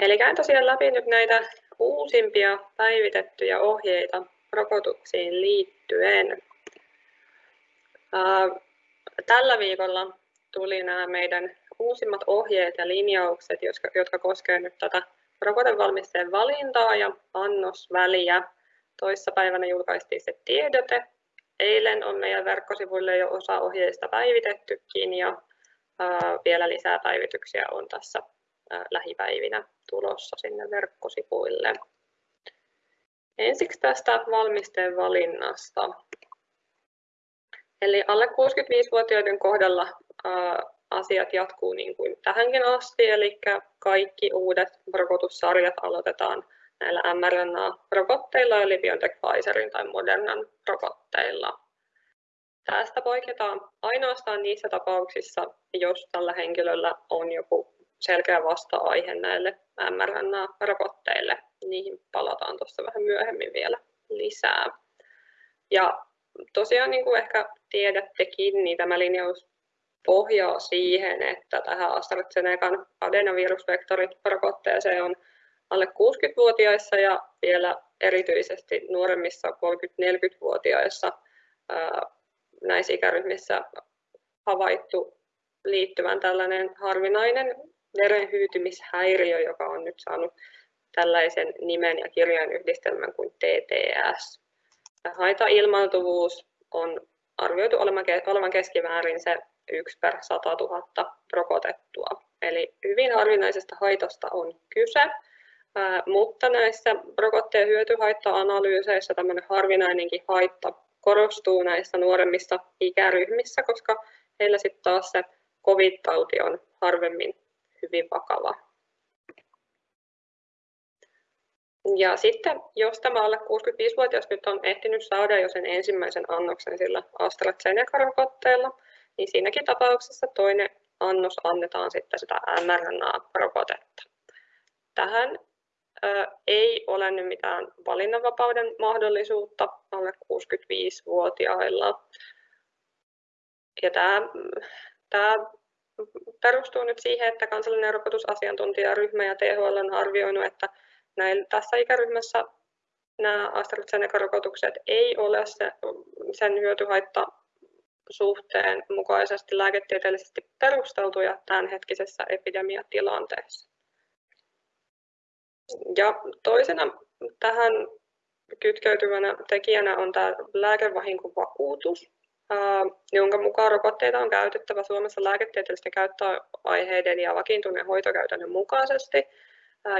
Eli käyn tosiaan läpi nyt näitä uusimpia päivitettyjä ohjeita rokotuksiin liittyen. Tällä viikolla tuli nämä meidän uusimmat ohjeet ja linjaukset, jotka koskevat nyt tätä rokotevalmisteen valintaa ja annosväliä. Toissapäivänä julkaistiin se tiedote. Eilen on meidän verkkosivuille jo osa ohjeista päivitettykin ja vielä lisää päivityksiä on tässä lähipäivinä tulossa sinne verkkosivuille. Ensiksi tästä valmisteen valinnasta. Eli alle 65-vuotiaiden kohdalla asiat jatkuu niin kuin tähänkin asti, eli kaikki uudet rokotussarjat aloitetaan näillä mRNA-rokotteilla, eli BioNTech Pfizerin tai Modernan rokotteilla. Tästä poiketaan ainoastaan niissä tapauksissa, jos tällä henkilöllä on joku selkeä vasta-aihe näille mRNA-rokotteille. Niihin palataan tuossa vähän myöhemmin vielä lisää. Ja tosiaan niin kuin ehkä tiedättekin, niin tämä linjaus pohjaa siihen, että tähän AstraZenecan adenovirusvektorirokotteeseen on alle 60-vuotiaissa ja vielä erityisesti nuoremmissa 30-40-vuotiaissa näissä ikäryhmissä havaittu liittyvän tällainen harvinainen verenhyytymishäiriö, joka on nyt saanut tällaisen nimen ja kirjainyhdistelmän kuin TTS. Haitailmaantuvuus on arvioitu olevan keskimäärin se 1 per 100 000 rokotettua. Eli hyvin harvinaisesta haitasta on kyse, mutta näissä rokotteen hyötyhaitta-analyyseissä tämmöinen harvinainenkin haitta korostuu näissä nuoremmissa ikäryhmissä, koska heillä sitten taas se covid-tauti on harvemmin hyvin vakava. Ja sitten, jos tämä alle 65-vuotias nyt on ehtinyt saada jo sen ensimmäisen annoksen sillä AstraZeneca-rokotteella, niin siinäkin tapauksessa toinen annos annetaan sitten sitä mRNA-rokotetta. Tähän ei ole nyt mitään valinnanvapauden mahdollisuutta alle 65-vuotiailla. Ja tämä, tämä perustuu nyt siihen, että kansallinen rokotusasiantuntijaryhmä ja THL on arvioinut, että näin, tässä ikäryhmässä nämä AstraZeneca-rokotukset ei ole se, sen hyötyhaitta suhteen mukaisesti lääketieteellisesti perusteltuja tämänhetkisessä epidemiatilanteessa. Ja toisena tähän kytkeytyvänä tekijänä on tämä lääkevahinkovakuutus, jonka mukaan rokotteita on käytettävä Suomessa lääketieteellisten käyttöaiheiden ja vakiintuneen hoitokäytännön mukaisesti,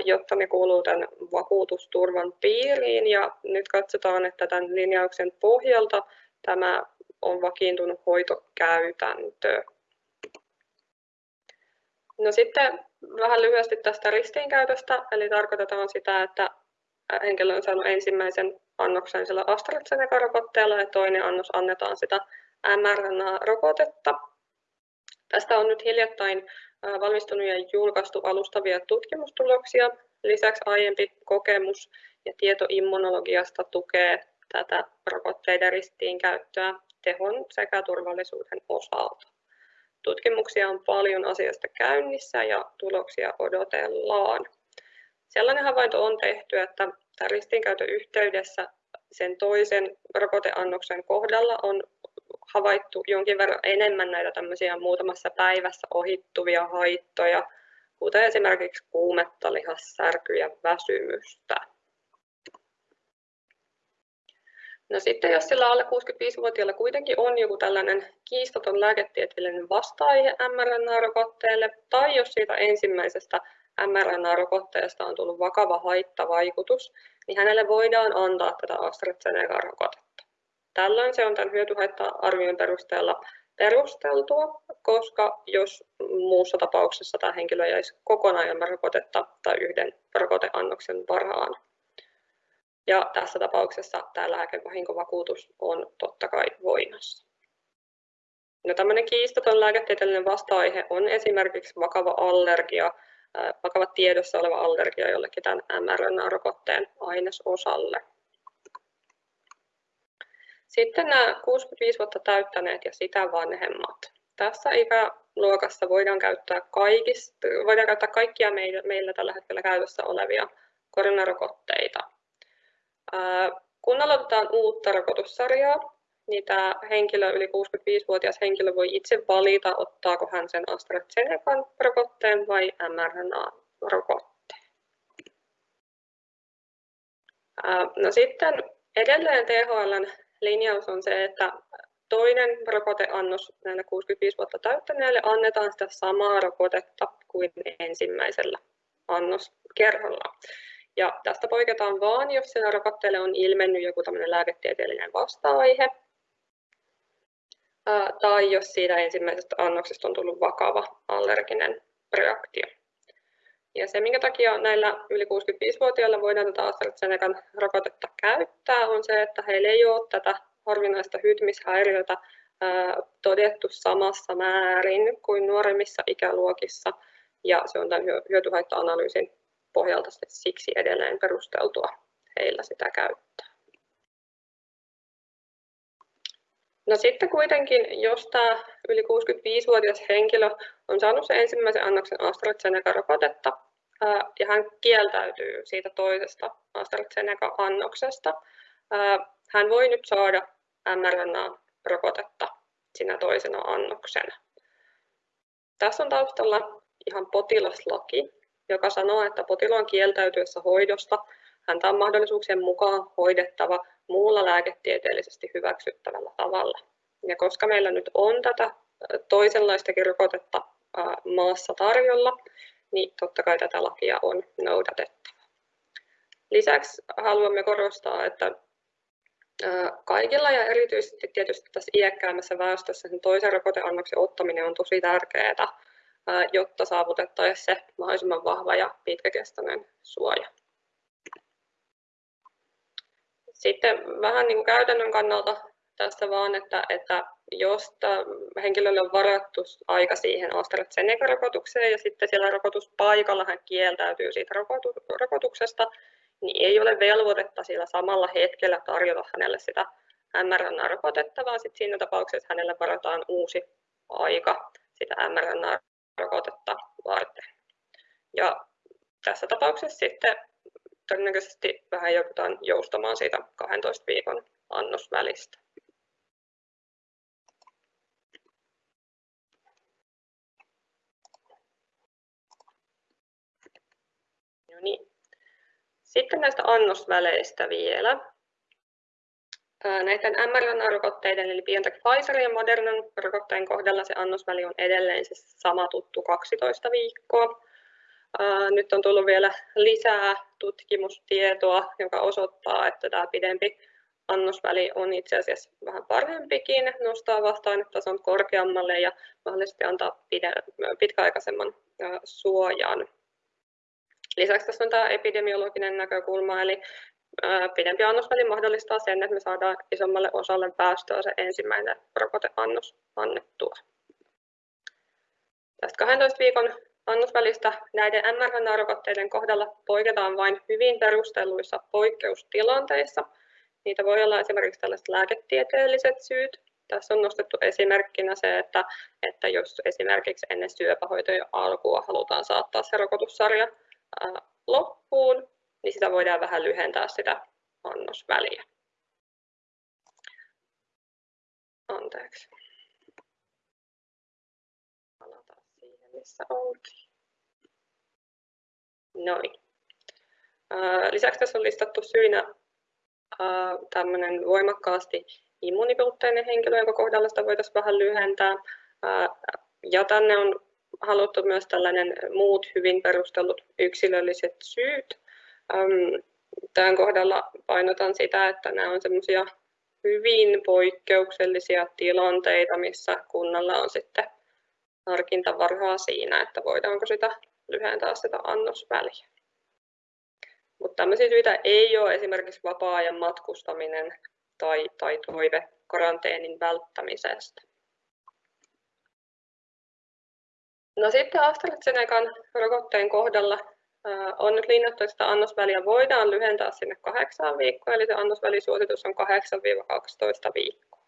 jotta ne kuuluu tämän vakuutusturvan piiriin. Ja nyt katsotaan, että tämän linjauksen pohjalta tämä on vakiintunut hoitokäytäntö. No sitten vähän lyhyesti tästä ristiinkäytöstä, eli tarkoitetaan sitä, että henkilö on saanut ensimmäisen annoksen sillä AstraZeneca-rokotteella ja toinen annos annetaan sitä mRNA-rokotetta. Tästä on nyt hiljattain valmistunut ja julkaistu alustavia tutkimustuloksia. Lisäksi aiempi kokemus ja tieto immunologiasta tukee tätä rokotteiden ristiinkäyttöä tehon sekä turvallisuuden osalta. Tutkimuksia on paljon asiasta käynnissä ja tuloksia odotellaan. Sellainen havainto on tehty, että ristiinkäytön yhteydessä sen toisen rokoteannoksen kohdalla on havaittu jonkin verran enemmän näitä tämmöisiä muutamassa päivässä ohittuvia haittoja, kuten esimerkiksi kuumetta, lihassärkyä ja väsymystä. No sitten jos sillä alle 65-vuotiaalla kuitenkin on joku tällainen kiistaton lääketieteellinen vasta-aihe mRNA-rokotteelle, tai jos siitä ensimmäisestä mRNA-rokotteesta on tullut vakava haittavaikutus, niin hänelle voidaan antaa tätä AstraZeneca-rokotetta. Tällöin se on tämän hyötyhaitta-arvion perusteella perusteltua, koska jos muussa tapauksessa tämä henkilö jäisi kokonaan ilman rokotetta tai yhden rokoteannoksen varaan. Ja tässä tapauksessa tämä lääkevahinkovakuutus on totta kai voimassa. No, tämmöinen kiistaton lääketieteellinen vasta-aihe on esimerkiksi vakava allergia, vakava tiedossa oleva allergia jollekin tämän mRNA-rokotteen ainesosalle. Sitten nämä 65 vuotta täyttäneet ja sitä vanhemmat. tässä ikäluokassa voidaan käyttää, kaikista, voidaan käyttää kaikkia meillä, meillä tällä hetkellä käytössä olevia koronarokotteita. Kun aloitetaan uutta rokotussarjaa, niin tämä henkilö, yli 65-vuotias henkilö voi itse valita, ottaako hän sen AstraZenecan rokotteen vai mRNA-rokotteen. No sitten edelleen THLn linjaus on se, että toinen rokoteannos näille 65 vuotta täyttäneille annetaan sitä samaa rokotetta kuin ensimmäisellä annoskerralla. Ja tästä poiketaan vain, jos sillä rokotteelle on ilmennyt joku lääketieteellinen vasta-aihe, tai jos siitä ensimmäisestä annoksesta on tullut vakava allerginen reaktio. Ja se, minkä takia näillä yli 65-vuotiailla voidaan tätä AstraZenecan rokotetta käyttää, on se, että heillä ei ole tätä harvinaista hytmishäiriötä todettu samassa määrin kuin nuoremmissa ikäluokissa, ja se on tämän hyötyhaitta-analyysin pohjalta siksi edelleen perusteltua heillä sitä käyttää. No sitten kuitenkin, jos tämä yli 65-vuotias henkilö on saanut sen ensimmäisen annoksen AstraZeneca-rokotetta ja hän kieltäytyy siitä toisesta AstraZeneca-annoksesta, hän voi nyt saada mRNA-rokotetta sinä toisena annoksena. Tässä on taustalla ihan potilaslaki, joka sanoo, että potilaan kieltäytyessä hoidosta häntä on mahdollisuuksien mukaan hoidettava muulla lääketieteellisesti hyväksyttävällä tavalla. Ja koska meillä nyt on tätä toisenlaistakin rokotetta maassa tarjolla, niin totta kai tätä lakia on noudatettava. Lisäksi haluamme korostaa, että kaikilla ja erityisesti tietysti tässä iäkkäämmässä väestössä sen toisen rokoteannoksen ottaminen on tosi tärkeää, jotta saavutettaisiin se mahdollisimman vahva ja pitkäkestoinen suoja. Sitten vähän niin kuin käytännön kannalta tästä vaan, että, että jos henkilölle on varattu aika siihen AstraZeneca-rokotukseen ja sitten siellä rokotuspaikalla hän kieltäytyy siitä rokotuksesta, niin ei ole velvoitetta sillä samalla hetkellä tarjota hänelle sitä mRNA-rokotetta, vaan sitten siinä tapauksessa hänelle varataan uusi aika sitä mRNA-rokotetta varten. Ja tässä tapauksessa sitten todennäköisesti vähän joudutaan joustamaan siitä 12 viikon annosvälistä. No niin. Sitten näistä annosväleistä vielä. Näiden mRNA-rokotteiden eli BioNTech Pfizer ja Modernan rokotteen kohdalla se annosväli on edelleen se sama tuttu 12 viikkoa. Nyt on tullut vielä lisää tutkimustietoa, joka osoittaa, että tämä pidempi annosväli on itse asiassa vähän parempikin, nostaa vasta-ainetason korkeammalle ja mahdollisesti antaa pitkäaikaisemman suojan. Lisäksi tässä on tämä epidemiologinen näkökulma, eli pidempi annosväli mahdollistaa sen, että me saadaan isommalle osalle päästöä se ensimmäinen rokoteannos annettua. Tästä 12 viikon annosvälistä näiden mRNA-rokotteiden kohdalla poiketaan vain hyvin perustelluissa poikkeustilanteissa. Niitä voi olla esimerkiksi tällaiset lääketieteelliset syyt. Tässä on nostettu esimerkkinä se, että, että jos esimerkiksi ennen syöpähoitojen alkua halutaan saattaa se rokotussarja loppuun, niin sitä voidaan vähän lyhentää sitä annosväliä. Anteeksi. Palataan missä oltiin. Noin. Lisäksi tässä on listattu syynä tämmöinen voimakkaasti immuunipuutteinen henkilö, jonka kohdalla sitä voitaisiin vähän lyhentää. Ja tänne on haluttu myös tällainen muut hyvin perustellut yksilölliset syyt. Tämän kohdalla painotan sitä, että nämä on semmoisia hyvin poikkeuksellisia tilanteita, missä kunnalla on sitten harkintavarhaa siinä, että voidaanko sitä lyhentää sitä annosväliä. Mutta tämmöisiä syitä ei ole esimerkiksi vapaa-ajan matkustaminen tai, tai toive karanteenin välttämisestä. No sitten AstraZenecan rokotteen kohdalla on nyt linjattu, että sitä annosväliä voidaan lyhentää sinne kahdeksaan viikkoon, eli se annosvälisuositus on 8-12 viikkoa.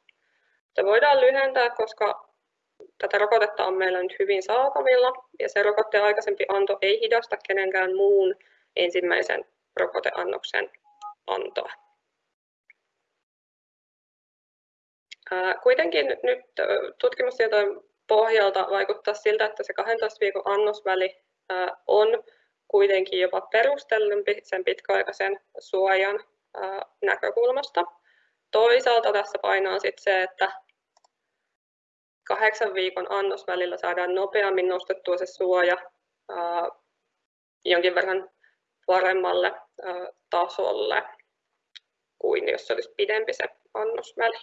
Se voidaan lyhentää, koska tätä rokotetta on meillä nyt hyvin saatavilla ja se rokotteen aikaisempi anto ei hidasta kenenkään muun ensimmäisen rokoteannoksen antoa. Kuitenkin nyt tutkimustietojen pohjalta vaikuttaa siltä, että se 12 viikon annosväli on kuitenkin jopa perustellumpi sen pitkäaikaisen suojan näkökulmasta. Toisaalta tässä painaa sit se, että kahdeksan viikon annosvälillä saadaan nopeammin nostettua se suoja jonkin verran paremmalle tasolle kuin jos se olisi pidempi se annosväli.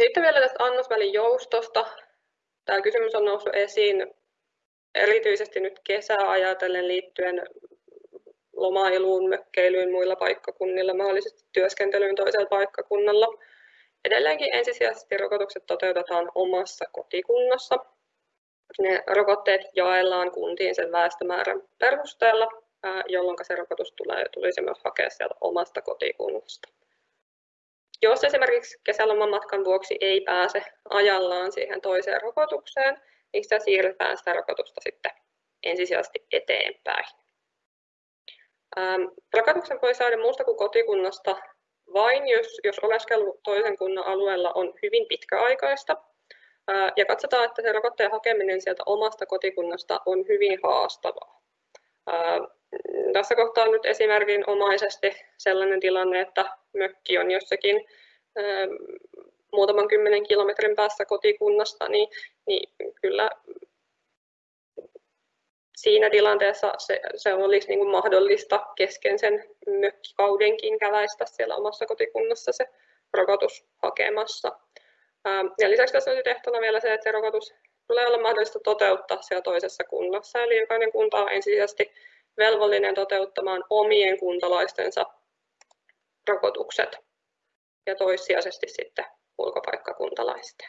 Sitten vielä tästä annosvälin joustosta. Tämä kysymys on noussut esiin erityisesti nyt kesää ajatellen liittyen lomailuun, mökkeilyyn muilla paikkakunnilla, mahdollisesti työskentelyyn toisella paikkakunnalla. Edelleenkin ensisijaisesti rokotukset toteutetaan omassa kotikunnassa. Ne rokotteet jaellaan kuntiin sen väestömäärän perusteella, jolloin se rokotus tulee, tulisi myös hakea sieltä omasta kotikunnasta. Jos esimerkiksi kesäloman matkan vuoksi ei pääse ajallaan siihen toiseen rokotukseen, niin sitä siirretään sitä rokotusta sitten ensisijaisesti eteenpäin. Rokotuksen voi saada muusta kuin kotikunnasta vain, jos, jos oleskelu toisen kunnan alueella on hyvin pitkäaikaista. Ja katsotaan, että se rokotteen hakeminen sieltä omasta kotikunnasta on hyvin haastavaa. Tässä kohtaa on nyt esimerkinomaisesti sellainen tilanne, että mökki on jossakin muutaman kymmenen kilometrin päässä kotikunnasta, niin, niin kyllä siinä tilanteessa se, se olisi niin kuin mahdollista kesken sen mökkikaudenkin käväistä siellä omassa kotikunnassa se rokotus hakemassa. Ja lisäksi tässä on tehtona vielä se, että se rokotus tulee olla mahdollista toteuttaa siellä toisessa kunnassa, eli jokainen kunta on ensisijaisesti velvollinen toteuttamaan omien kuntalaistensa rokotukset ja toissijaisesti sitten ulkopaikkakuntalaisten.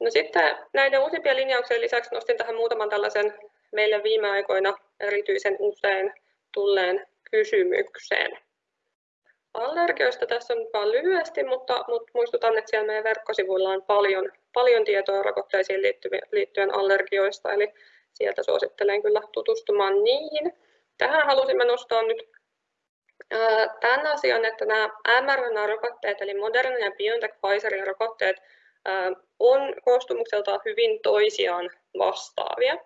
No sitten näiden uusimpien linjauksien lisäksi nostin tähän muutaman tällaisen meille viime aikoina erityisen usein tulleen kysymyksen. Allergioista tässä on vain lyhyesti, mutta, mutta muistutan, että siellä meidän verkkosivuilla on paljon, paljon tietoa rokotteisiin liittyen allergioista, eli sieltä suosittelen kyllä tutustumaan niihin. Tähän halusimme nostaa nyt tämän asian, että nämä mRNA-rokotteet, eli Moderna ja BioNTech Pfizerin rokotteet, on koostumukseltaan hyvin toisiaan vastaavia.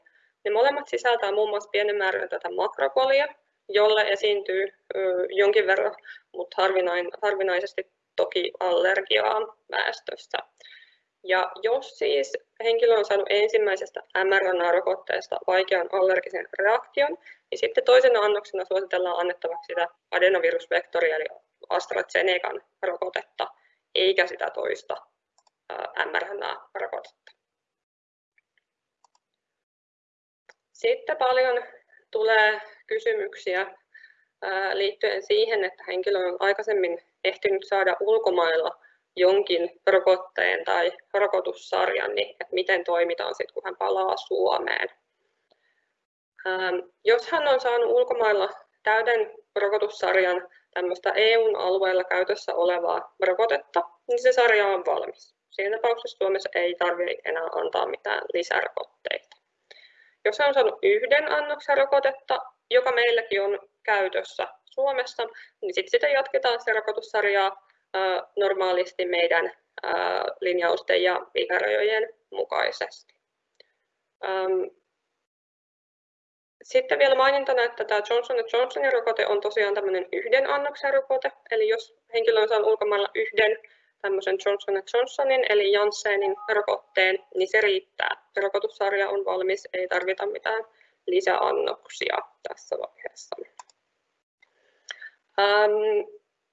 Ne molemmat sisältää muun muassa pienen määrän tätä makrokolia, jolle esiintyy jonkin verran, mutta harvinaisesti toki allergiaa väestössä. Ja jos siis henkilö on saanut ensimmäisestä mRNA-rokotteesta vaikean allergisen reaktion, niin sitten toisena annoksena suositellaan annettavaksi sitä adenovirusvektoria eli AstraZenecan rokotetta, eikä sitä toista mRNA-rokotetta. Sitten paljon tulee kysymyksiä liittyen siihen, että henkilö on aikaisemmin ehtinyt saada ulkomailla jonkin rokotteen tai rokotussarjan, niin että miten toimitaan sitten, kun hän palaa Suomeen. Jos hän on saanut ulkomailla täyden rokotussarjan tämmöistä EUn alueella käytössä olevaa rokotetta, niin se sarja on valmis. Siinä tapauksessa Suomessa ei tarvitse enää antaa mitään lisärokotteita. Jos on saanut yhden annoksen rokotetta, joka meilläkin on käytössä Suomessa, niin sitten sitä jatketaan se rokotussarjaa normaalisti meidän linjausten ja ikärajojen mukaisesti. Sitten vielä mainintana, että tämä Johnson Johnsonin rokote on tosiaan tämmöinen yhden annoksen rokote, eli jos henkilö on saanut ulkomailla yhden tämmöisen Johnson Johnsonin eli Janssenin rokotteen, niin se riittää. Rokotussarja on valmis, ei tarvita mitään lisäannoksia tässä vaiheessa.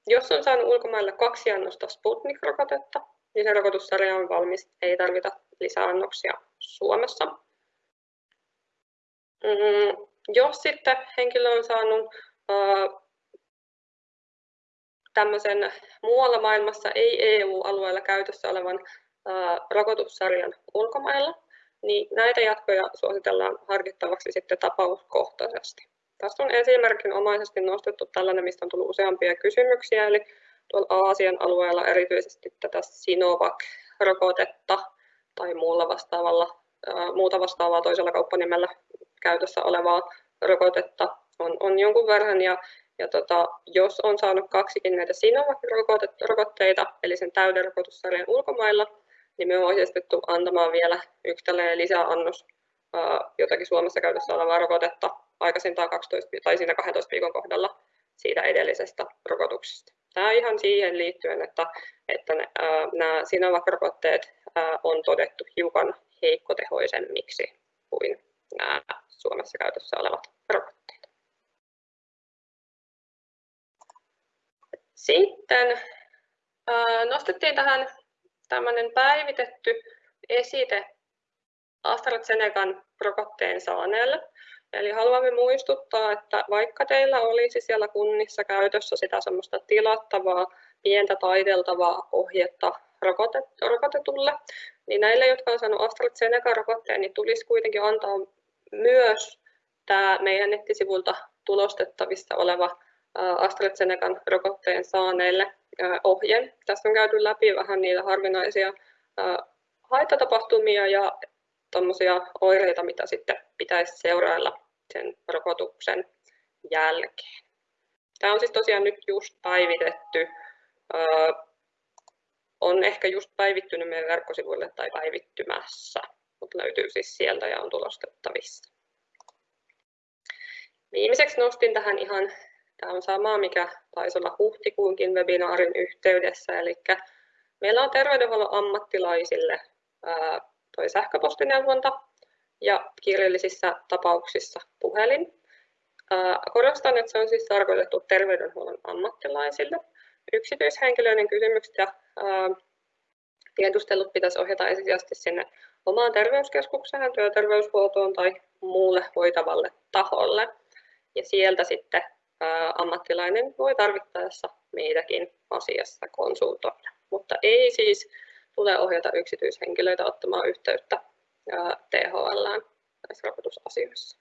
Jos on saanut ulkomailla kaksi annosta Sputnik-rokotetta, niin se rokotussarja on valmis, ei tarvita lisäannoksia Suomessa. Mm, jos sitten henkilö on saanut tämmöisen muualla maailmassa ei EU-alueella käytössä olevan rokotussarjan ulkomailla, niin näitä jatkoja suositellaan harkittavaksi sitten tapauskohtaisesti. Tässä on esimerkinomaisesti nostettu tällainen, mistä on tullut useampia kysymyksiä, eli tuolla Aasian alueella erityisesti tätä Sinovac-rokotetta tai muulla vastaavalla, muuta vastaavaa toisella kauppanimellä käytössä olevaa rokotetta on, on jonkun verran. Ja, ja tota, jos on saanut kaksikin näitä Sinovac-rokotteita, eli sen täyden rokotussarjan ulkomailla, niin me on ohjeistettu antamaan vielä yksi lisäannos jotakin Suomessa käytössä olevaa rokotetta aikaisintaan 12 tai siinä 12 viikon kohdalla siitä edellisestä rokotuksesta. Tämä ihan siihen liittyen, että, että ne, ää, nämä Sinovac-rokotteet ää, on todettu hiukan heikkotehoisemmiksi kuin nämä Suomessa käytössä olevat rokotteet. Sitten nostettiin tähän tämmöinen päivitetty esite AstraZenecan rokotteen saaneelle. Eli haluamme muistuttaa, että vaikka teillä olisi siellä kunnissa käytössä sitä semmoista tilattavaa, pientä taideltavaa ohjetta rokotetulle, niin näille, jotka on saanut AstraZeneca-rokotteen, niin tulisi kuitenkin antaa myös tämä meidän nettisivulta tulostettavissa oleva AstraZenecan rokotteen saaneille ohje. Tässä on käyty läpi vähän niitä harvinaisia haittatapahtumia ja tuommoisia oireita, mitä sitten pitäisi seurailla sen rokotuksen jälkeen. Tämä on siis tosiaan nyt just päivitetty. On ehkä just päivittynyt meidän verkkosivuille tai päivittymässä, mutta löytyy siis sieltä ja on tulostettavissa. Viimeiseksi nostin tähän ihan, tämä on sama, mikä taisi olla huhtikuunkin webinaarin yhteydessä, eli meillä on terveydenhuollon ammattilaisille toi sähköpostineuvonta ja kirjallisissa tapauksissa puhelin. Korostan, että se on siis tarkoitettu terveydenhuollon ammattilaisille. Yksityishenkilöiden kysymykset ja tiedustelut pitäisi ohjata ensisijaisesti sinne omaan terveyskeskukseen, työterveyshuoltoon tai muulle hoitavalle taholle. Ja sieltä sitten ammattilainen voi tarvittaessa meitäkin asiassa konsultoida. Mutta ei siis tulee ohjata yksityishenkilöitä ottamaan yhteyttä THL näissä rokotusasioissa.